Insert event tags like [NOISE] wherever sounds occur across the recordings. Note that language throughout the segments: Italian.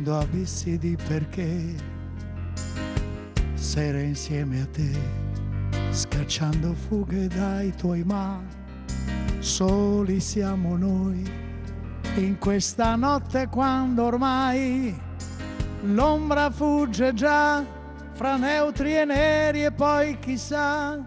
muovendo abissi di perché, sera insieme a te, scacciando fughe dai tuoi ma, soli siamo noi, in questa notte quando ormai l'ombra fugge già fra neutri e neri e poi chissà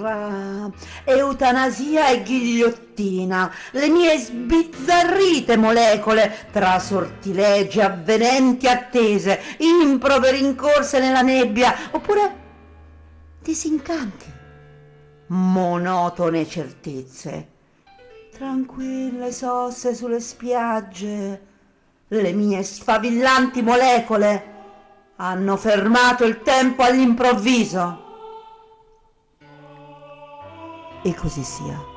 tra eutanasia e ghigliottina, le mie sbizzarrite molecole, tra sortilegi, avvenenti attese, improperi incorse nella nebbia, oppure disincanti, monotone certezze, tranquille sosse sulle spiagge, le mie sfavillanti molecole hanno fermato il tempo all'improvviso e così sia.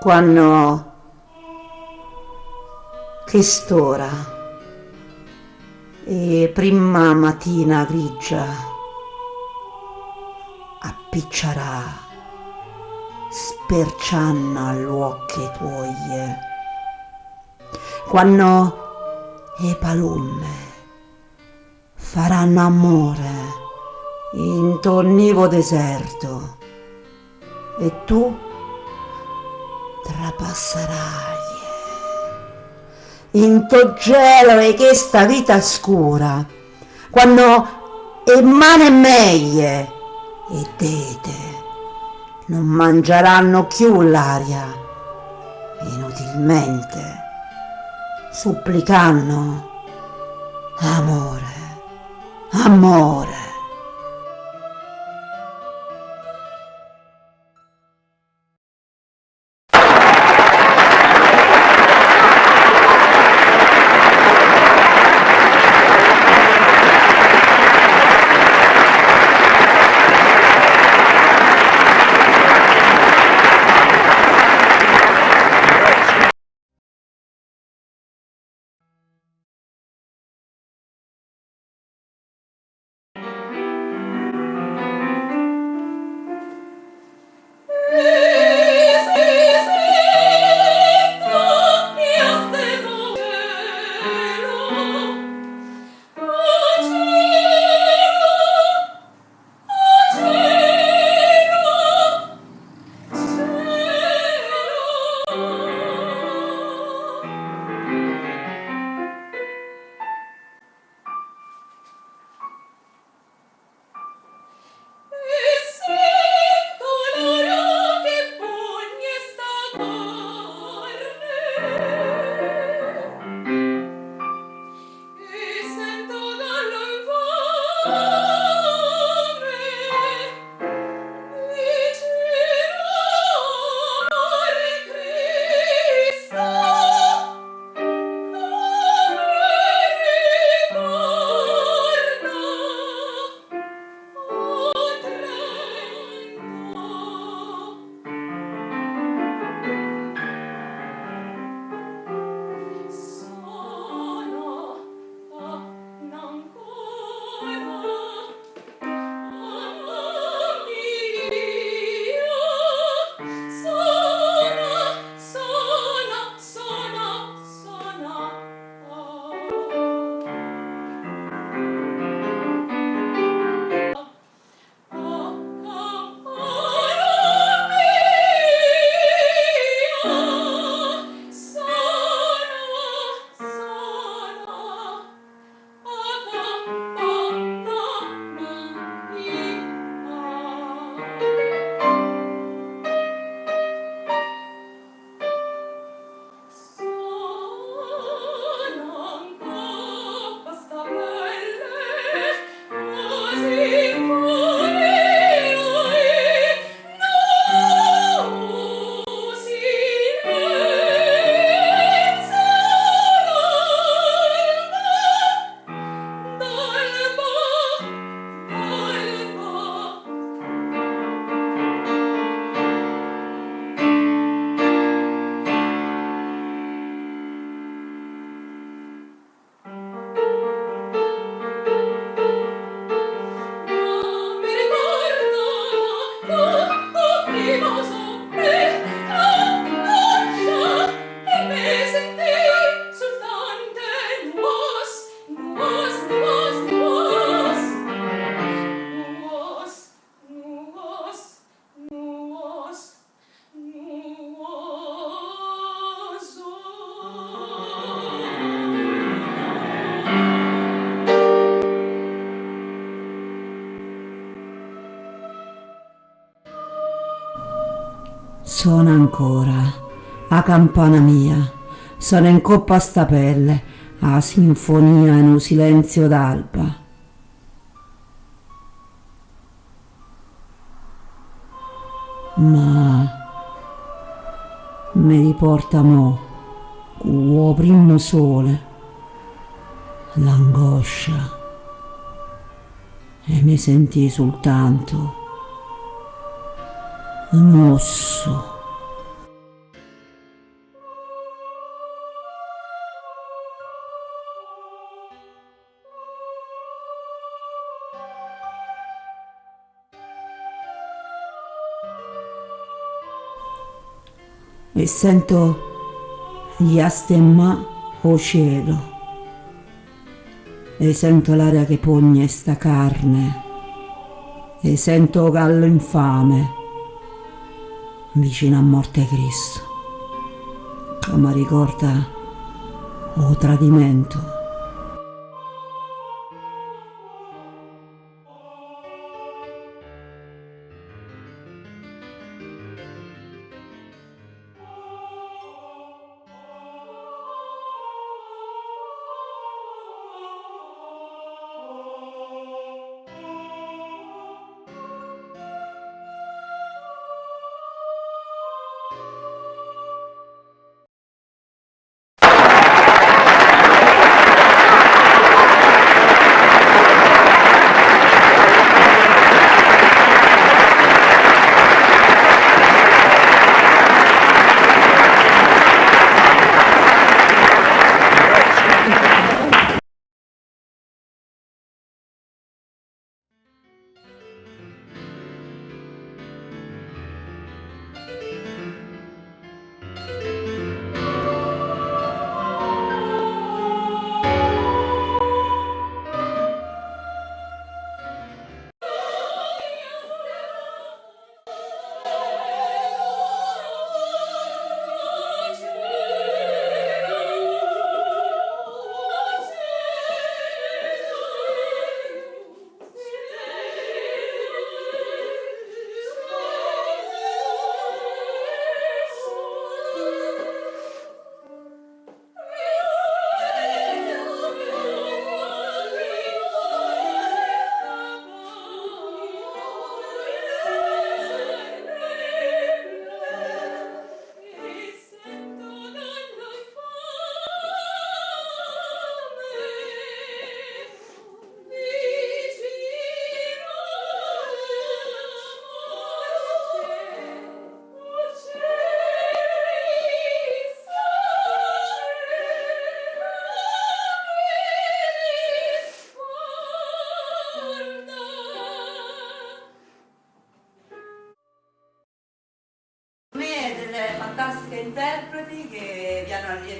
Quando che stora. E prima mattina grigia appicciarà sperciando agli occhi tuoi. Quando le palume faranno amore in tornivo deserto e tu trapasserai in to gelo e questa vita scura quando e mane meglio e tete non mangeranno più l'aria. Inutilmente supplicando amore amore campana mia, sono in coppa a sta pelle, a sinfonia in un silenzio d'alba. Ma mi riporta mo, con primo sole, l'angoscia e mi sentì soltanto un osso e sento gli astemma o cielo. E sento l'aria che pogne sta carne. E sento gallo infame vicino a morte Cristo mi ricorda o tradimento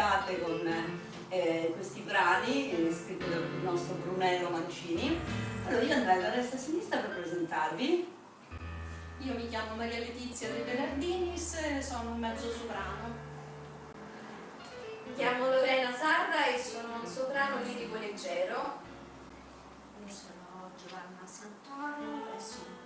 allietate con eh, questi brani eh, scritti dal nostro Brunello Mancini. Allora io andrei da destra a sinistra per presentarvi. Io mi chiamo Maria Letizia De Bernardinis sono un mezzo soprano. Mi chiamo Lorena Sarra e sono un soprano lirico leggero. Io sono Giovanna Santoro e sono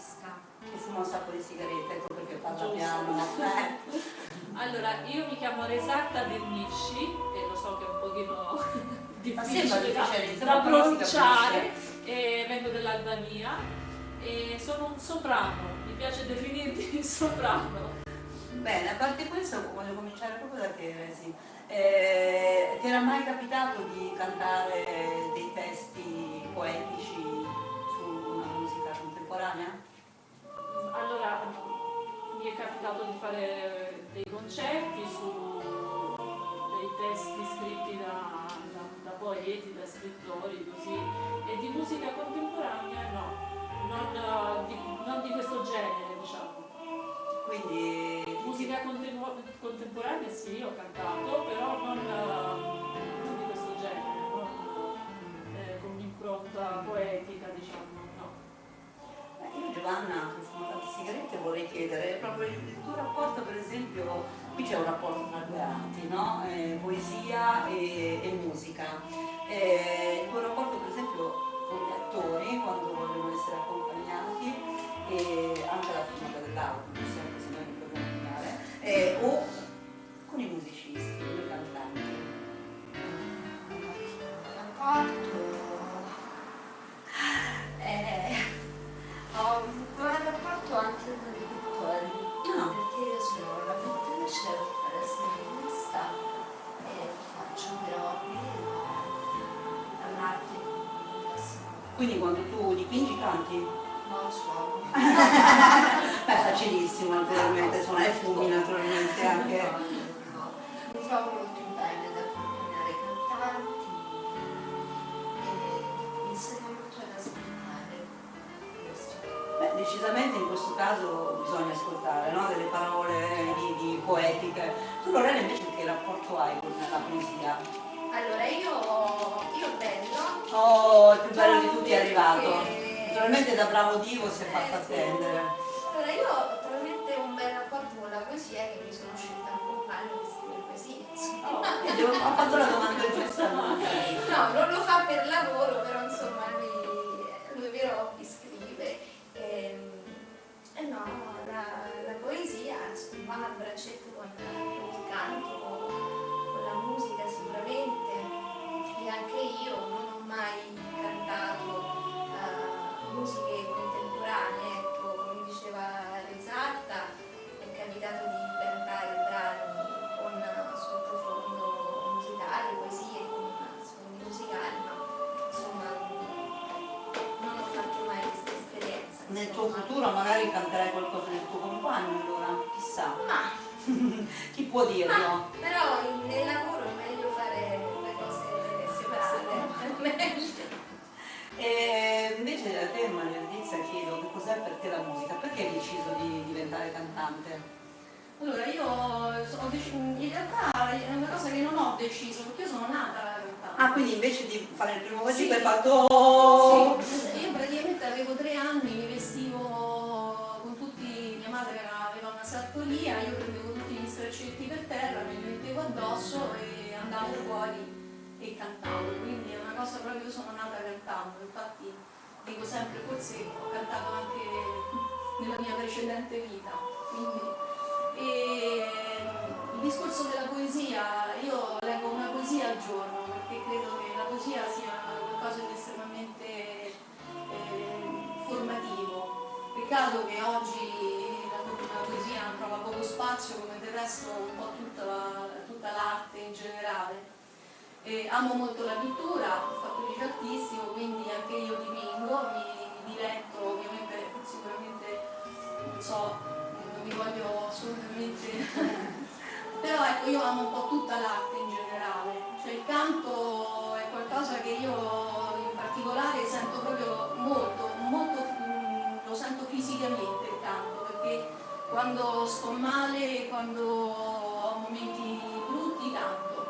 corista. Che fuma un sacco di sigarette, ecco perché parla piano. [LAUGHS] Allora, io mi chiamo Resatta Dernisci e lo so che è un pochino [LAUGHS] difficile da, da pronunciare, e vengo dall'Albania e sono un soprano, mi piace definirmi [LAUGHS] soprano. Bene, a parte questo voglio cominciare proprio da te, sì. eh, ti era mai capitato di cantare dei testi poetici su una musica contemporanea? Fare dei concerti su dei testi scritti da, da, da poeti, da scrittori, così, e di musica contemporanea no, non di, non di questo genere diciamo. Quindi musica contemporanea sì, ho cantato, però non, non di questo genere, non eh, con un'impronta poetica diciamo. Io Giovanna, che fumo tante sigarette, vorrei chiedere proprio il, tuo rapporto, per esempio, qui c'è un rapporto tra due arti, no? eh, poesia e, e musica. Eh, il tuo rapporto, per esempio, con gli attori, quando vogliono essere accompagnati, e anche la figura dell'auto, dipingi canti? No, suono. [LAUGHS] Beh, facilissimo naturalmente, suonare fumi naturalmente anche. No, no, Mi trovo molto bene ad accompagnare i cantanti e mi insegno molto ad ascoltare. Beh, decisamente in questo caso bisogna ascoltare no? delle parole di, di poeti Tu Lorena invece che rapporto hai con la poesia? Allora io, io bello. Oh, il più bello di tutti è arrivato. Naturalmente da bravo divo si è Eh, fatto attendere. Allora io ho talmente un bel rapporto con la poesia che mi sono scelta un compagno che scrive poesie. insomma. Oh, ho fatto la domanda giusta. No, non lo fa per lavoro, però insomma lui, lui hobby scrive. E, e no, la, la poesia va a braccetto con il canto, con la musica sicuramente. E anche io Nel tuo futuro magari canterai qualcosa del tuo compagno allora, chissà. Ma, [LAUGHS] Chi può dirlo? ma però nel lavoro è meglio fare le cose separate, è meglio. [LAUGHS] E invece a te Maria Letizia chiedo che cos'è per te la musica, perché hai deciso di diventare cantante? Allora, io in realtà è una cosa che non ho deciso, perché io sono nata cantante. Ah, quindi invece di fare il primo Sì. musical hai fatto... Sì, straccetti per terra, me li mettevo addosso e andavo fuori e cantavo, quindi è una cosa proprio, io sono nata cantando, infatti dico sempre, forse ho cantato anche nella mia precedente vita. Quindi, e il discorso della poesia, io leggo una poesia al giorno perché credo che la poesia sia qualcosa di estremamente eh, formativo. Peccato che oggi la, poesia trova poco spazio come del resto un po' tutta, tutta l'arte in generale. E amo molto la pittura, ho fatto il artistico, quindi anche io dipingo, mi diletto, ovviamente sicuramente non so, non mi voglio assolutamente [LAUGHS] però ecco io amo un po' tutta l'arte in generale, cioè il canto è qualcosa che io quando sto male, quando ho momenti brutti canto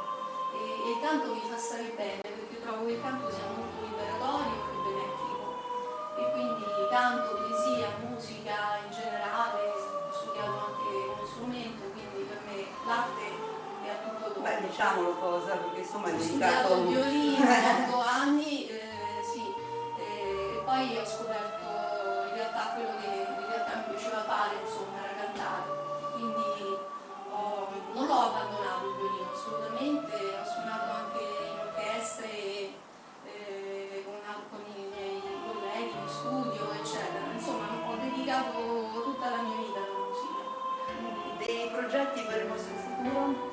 e, e il canto mi fa stare bene, perché trovo che il canto sia molto liberatorio e benefico e quindi canto, poesia, musica in generale, ho studiato anche uno strumento, quindi per me l'arte è a tutto dopo. Beh, diciamolo cosa, perché insomma hai ho dedicato... studiato violino [LAUGHS] per 8 anni, eh, sì, e poi ho scoperto in realtà quello che in realtà mi piaceva fare, insomma, progetti per il vostro futuro?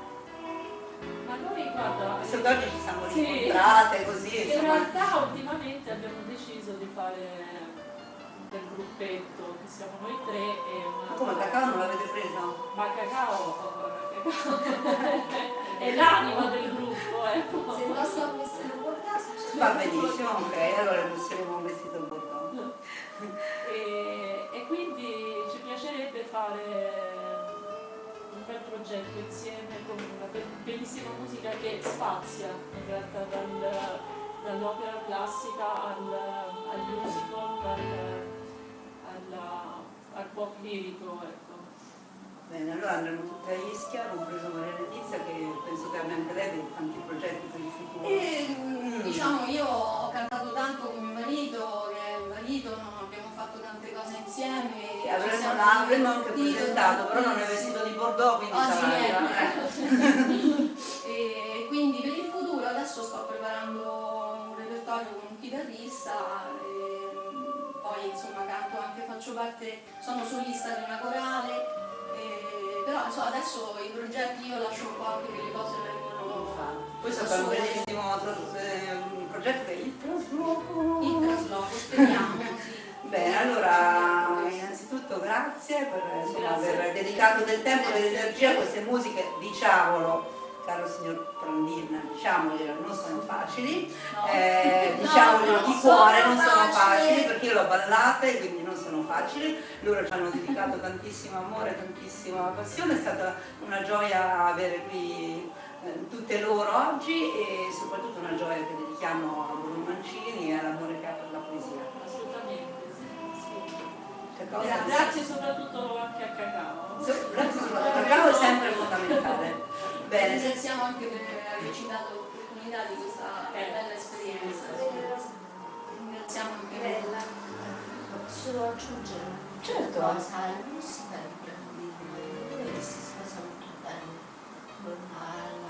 Ma noi, guarda, che oggi ci siamo Sì. incontrate così, in insomma... realtà ultimamente abbiamo deciso di fare del gruppetto, che siamo noi tre e una... Ma come cacao non l'avete presa? Ma cacao, cacao. [LAUGHS] è l'anima del gruppo, ecco. Se non sto vestendo un po' caso, c'è Va benissimo, ok, allora indosseremo un vestito progetto insieme con una be- bellissima musica che spazia in realtà dal- dall'opera classica al, al musical, al, alla- al pop lirico. Ecco. Bene, allora andremo tutte a Ischia, compreso Maria Letizia, che penso che abbia anche lei dei tanti progetti per il futuro. E mm, diciamo io ho cantato tanto con mio marito, che è un marito, no? Insieme. Sì, avremmo, siamo l'avremmo anche presentato, però non è vestito di Bordeaux, quindi sì, sarà ecco. [LAUGHS] e quindi per il futuro adesso sto preparando un repertorio con un chitarrista e mm, poi insomma canto anche, faccio parte, sono solista di una corale, e- però insomma adesso i progetti io lascio un po' anche che le cose vengono Poi c'è un bellissimo tras- eh, progetto è il trasloco. in trasloco, speriamo. sì. Bene, allora innanzitutto grazie per insomma, aver dedicato del tempo e dell'energia a queste musiche, diciamolo, caro signor Prandina, diciamoglielo, non sono facili, no. eh, [LAUGHS] diciamoglielo di cuore, non sono facili perché io l'ho ballata e quindi non sono facili, loro ci hanno dedicato tantissimo amore, tantissima passione, è stata una gioia avere qui eh, tutte loro oggi e soprattutto una gioia che dedichiamo a Bruno Mancini e all'amore che ha per la poesia. Sì. Grazie. grazie soprattutto anche a Cacao. Grazie soprattutto a Cacao è sempre fondamentale. [LAUGHS] Bene. Ringraziamo anche per averci dato l'opportunità di questa bella esperienza. Ringraziamo anche Bella. Posso aggiungere certo. cosa? La musica di si sposa molto bene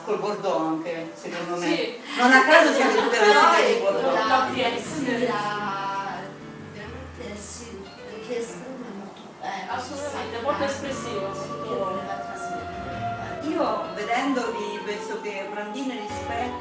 col Bordeaux anche, secondo me. Sì. Non a caso siete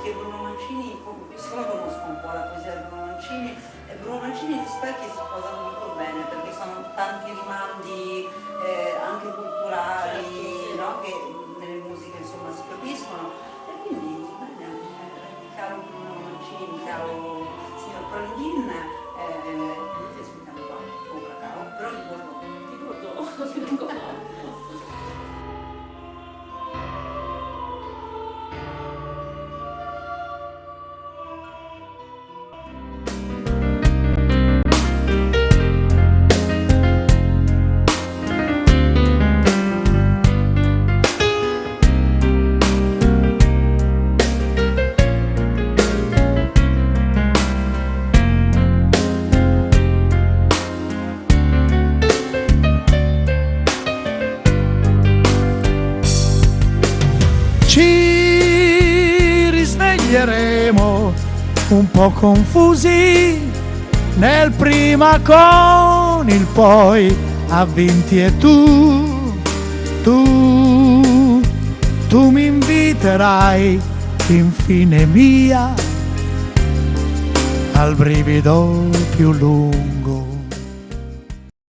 E Bruno Mancini, siccome conosco un po' la poesia di Bruno Mancini, e Bruno Mancini e Rispecchi si sposano molto bene perché sono tanti rimandi eh, anche culturali certo, no? che nelle musiche insomma si capiscono e quindi bene, eh, caro Bruno Mancini, caro signor Prandin, po' confusi. Nel prima con il poi a vinti e tu, tu, tu mi inviterai infine mia al brivido più lungo